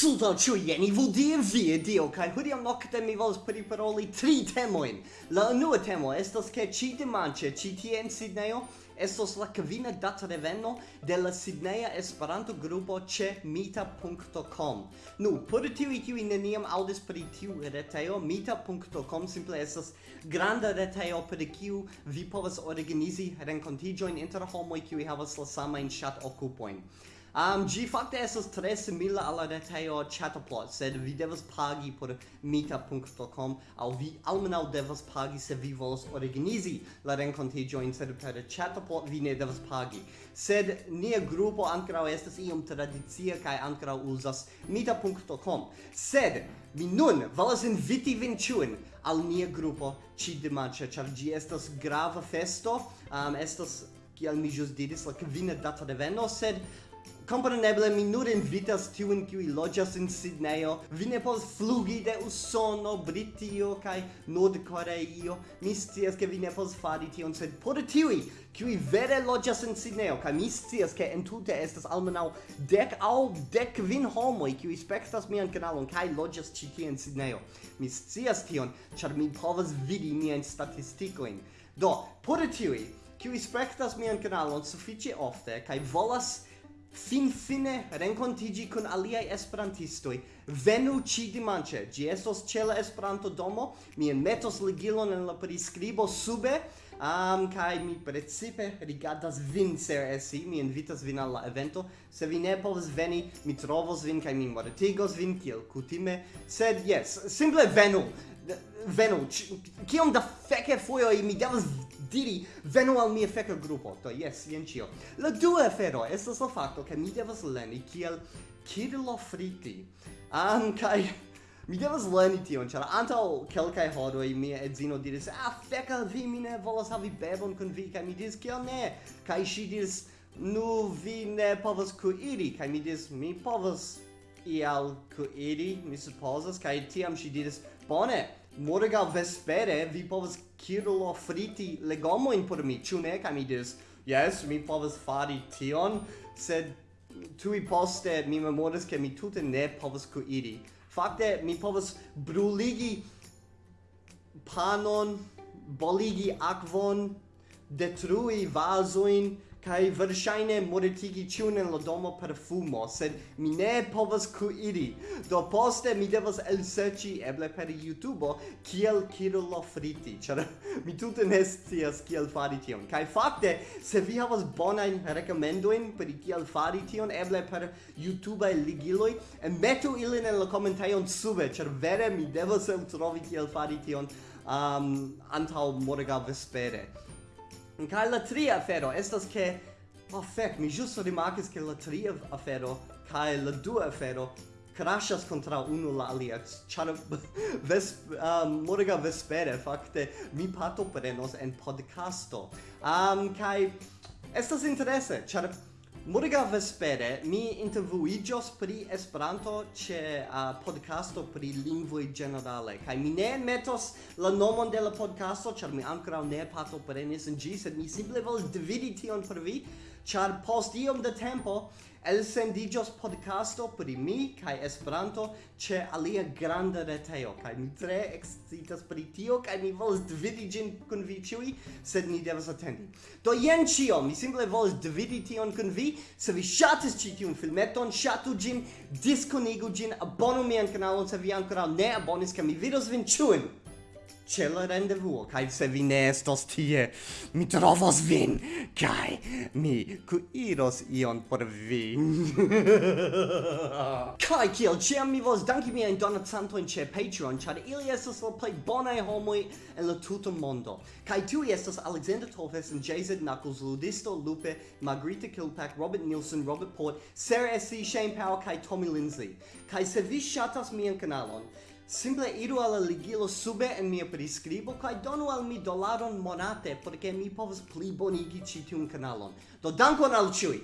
Sudo ciu jen, vu vudie vie dio, kai hodiau nocte mi vols priparoli tri temoin. La unua temo estas che ci dimanche, ci tie in Sidneio, estos la kvina data reveno de la Sidneia Esperanto grupo ĉe mita.com. Nu, por tiuj kiuj neniam aŭdis pri tiu retejo, mita.com simple estas granda retejo per kiu vi povas organizi renkontiĝojn inter homoj kiuj havas la samajn ŝat-okupojn. Um, gi fakte esos tre simila alla retejo Chatterplot, sed vi devas pagi por meetup.com, au vi almenau devas pagi se vi volos organizi la renkontiĝojn, sed per Chatterplot vi ne devas pagi. Sed nia grupo ankoraŭ estas iom tradicia kaj ankoraŭ uzas meetup.com. Sed mi nun volas inviti vin ĉiujn al nia grupo ĉi dimanĉe, ĉar ĝi estas grava festo, um, estas kiel mi ĵus diris, la kvina data de veno, sed Kompreneble mi nur invitas tiun kiuj loĝas en Sidnejo. Vi ne povas flugi de Usono, Britio kaj Nord-Koreio. Mi scias ke vi ne povas fari tion, sed por tiuj kiuj vere loĝas en Sidnejo kaj mi scias ke entute estas almenaŭ dek aŭ dek kvin homoj kiuj spektas mian kanalon kaj loĝas ĉi tie en Sidnejo. Mi scias tion, ĉar mi povas vidi miajn statistikojn. Do, por tiuj kiuj spektas mian kanalon sufiĉe ofte kaj volas finfine rencontigi con aliai esperantistoi. Venu ci dimanche. Gi estos ce la Esperanto domo. Mi enmetos ligilon en la prescribo sube um, kai mi precipe rigardas vin ser esi, eh, mi invitas vin al la evento, se vi ne povas veni, mi trovos vin kai mi mortigos vin kiel kutime, sed yes, simple venu, venu, kiom da feke foioi mi devas diri venu al mia feka grupo, to yes, jen cio. La dua afero estas la facto che mi devas leni kiel Kirillo Fritti, um, kai Mi devas lerni tion, ĉar antaŭ kelkaj horoj mia edzino diris: "Ah, feka vi mi ne volas havi bebon kun vi." Kaj mi diris: "Kiel ne?" Kaj ŝi diris: "Nu vi ne povas kuiri." Kaj mi diris: "Mi povas ial kuiri, mi supozas." Kaj tiam ŝi diris: "Bone, morgaŭ vespere vi povas kirlo friti legomojn por mi, ĉu ne?" Kaj mi diris: "Jes, mi povas fari tion, sed tui poste mi memoras che mi tute ne povas kuiri. Fakte mi povas bruligi panon, boligi akvon, detrui vazoin, kai verŝajne mortigi ĉiun en la domo per fumo, sed mi ne povas kuiri. Do poste mi devas elserĉi eble per YouTube kiel kiro friti, ĉar mi tute ne scias kiel fari tion. Kaj fakte, se vi havas bonajn rekomendojn pri kiel fari tion, eble per YouTubeaj ligiloj, metu ilin en la komentajon sube, ĉar vere mi devas eltrovi kiel fari tion um, antaŭ morgaŭ vespere. Kaj la tria afero? Estas ke oh fek mi ĵus rimarkis ke la tria afero kaj la dua afero crashas contra uno la alia. Char ves um, morga vespere fakte mi pato prenos en podcasto um kai estas interese char Morga vespere mi intervuigios pri Esperanto ĉe uh, podcasto pri lingvoj ĝenerale kaj mi ne metos la nomon de la podcasto ĉar mi ankoraŭ ne partoprenis en ĝi sed mi simple volas dividi tion per vi char post iom de tempo el sendigios podcasto pri mi kai Esperanto che alia granda reteo kai mi tre excitas pri tio kai mi volas dividi gin kun vi ĉiuj sed ni devas atendi. Do jen ĉio mi simple volas dividi tion kun vi se vi shatis ĉi tiun filmeton ŝatu gin diskonigu gin abonu mian kanalon se vi ancora ne abonis kaj mi vidos vin ĉiujn c'è la rendezvous, kai se vi ne estos tie, mi trovos vin, kai mi cuiros ion por vi. kai kiel ciam mi vos danki miain donacantoin ce Patreon, char ili estos la plei bonae homoi en la tuta mondo. Kai tui estos Alexander Tolfes and JZ Knuckles, Ludisto Lupe, Margarita Kilpack, Robert Nielsen, Robert Port, Sarah S.C., Shane Powell, kai Tommy Lindsay. Kai se vi shatas mian kanalon, Simple iru al ligilo sube en mia prescribo kaj donu al mi dolaron monate porque mi povas plibonigi ĉi tiun kanalon. Do dankon al ĉiuj!